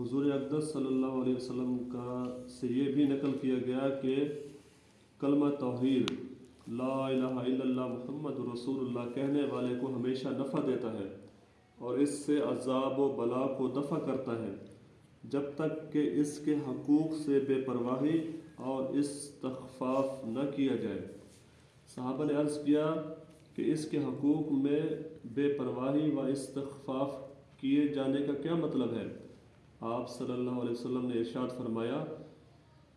حضور اقدس صلی اللہ علیہ وسلم کا سے یہ بھی نقل کیا گیا کہ کلمہ توحید، لا الہ الا اللہ محمد رسول اللہ کہنے والے کو ہمیشہ نفع دیتا ہے اور اس سے عذاب و بلا کو دفع کرتا ہے۔ جب تک کہ اس کے حقوق سے بے پرواہی اور استخفاف نہ کیا جائے۔ صحابہ نے عرض کیا کہ اس کے حقوق میں بے پرواہی و استخفاف کیے جانے کا کیا مطلب ہے؟ آپ صلی اللہ علیہ وسلم نے ارشاد فرمایا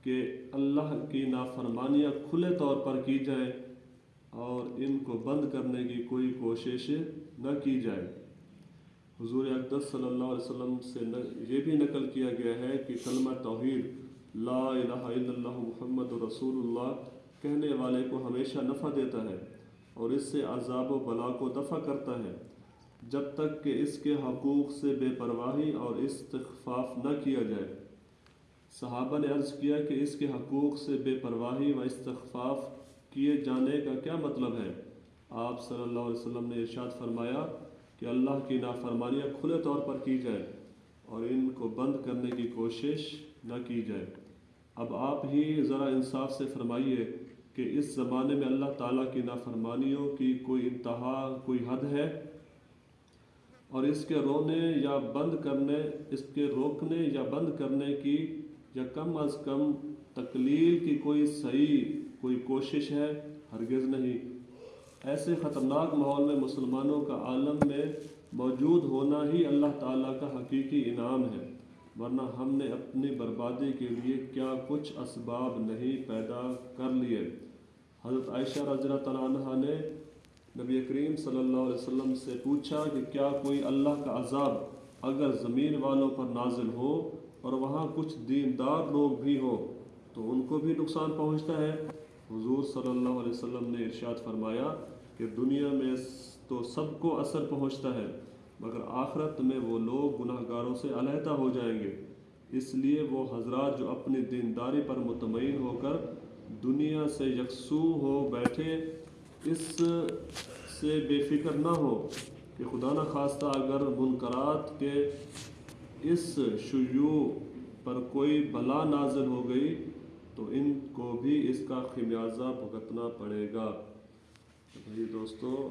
کہ اللہ کی نافرمانیاں کھلے طور پر کی جائیں اور ان کو بند کرنے کی کوئی کوشش نہ کی جائے حضور اقدس صلی اللہ علیہ وسلم سے یہ بھی نقل کیا گیا ہے کہ کلمہ توحید، لا الہ الا اللہ محمد رسول اللہ کہنے والے کو ہمیشہ نفع دیتا ہے اور اس سے عذاب و بلا کو دفع کرتا ہے۔ جب تک کہ اس کے حقوق سے بے پرواہی اور استخفاف نہ کیا جائے۔ صحابہ نے عرض کیا کہ اس کے حقوق سے بے پرواہی و استخفاف کیے جانے کا کیا مطلب ہے؟ آپ صلی اللہ علیہ وسلم نے ارشاد فرمایا کہ اللہ کی نافرمانیاں کھلے طور پر کی جائے اور ان کو بند کرنے کی کوشش نہ کی جائے۔ اب آپ ہی ذرا انصاف سے فرمائیے کہ اس زمانے میں اللہ تعالیٰ کی نافرمانیوں کی کوئی انتہا، کوئی حد ہے؟ اور اس کے رونے یا بند کرنے، اس کے روکنے یا بند کرنے کی یا کم از کم تقلیل کی کوئی صحیح کوئی کوشش ہے، ہرگز نہیں۔ ایسے خطرناک ماحول میں مسلمانوں کا عالم میں موجود ہونا ہی اللہ تعالیٰ کا حقیقی انعام ہے، ورنہ ہم نے اپنی بربادی کے لیے کیا کچھ اسباب نہیں پیدا کر لیے۔ حضرت عائشہ رضی اللہ تعالیٰ عنہ نے نبی کریم صلی اللہ علیہ وسلم سے پوچھا کہ کیا کوئی اللہ کا عذاب اگر زمین والوں پر نازل ہو اور وہاں کچھ دیندار لوگ بھی ہوں تو ان کو بھی نقصان پہنچتا ہے؟ حضور صلی اللہ علیہ وسلم نے ارشاد فرمایا کہ دنیا میں تو سب کو اثر پہنچتا ہے، مگر آخرت میں وہ لوگ گناہ گاروں سے علیحدہ ہو جائیں گے۔ اس لیے وہ حضرات جو اپنی دینداری پر مطمئن ہو کر دنیا سے یکسو ہو بیٹھے اس سے بے فکر نہ ہو کہ خدا نہ خواستہ اگر منقرات کے اس شیوع پر کوئی بلا نازل ہو گئی تو ان کو بھی اس کا خمیازہ بھگتنا پڑے گا۔ بھائی دوستو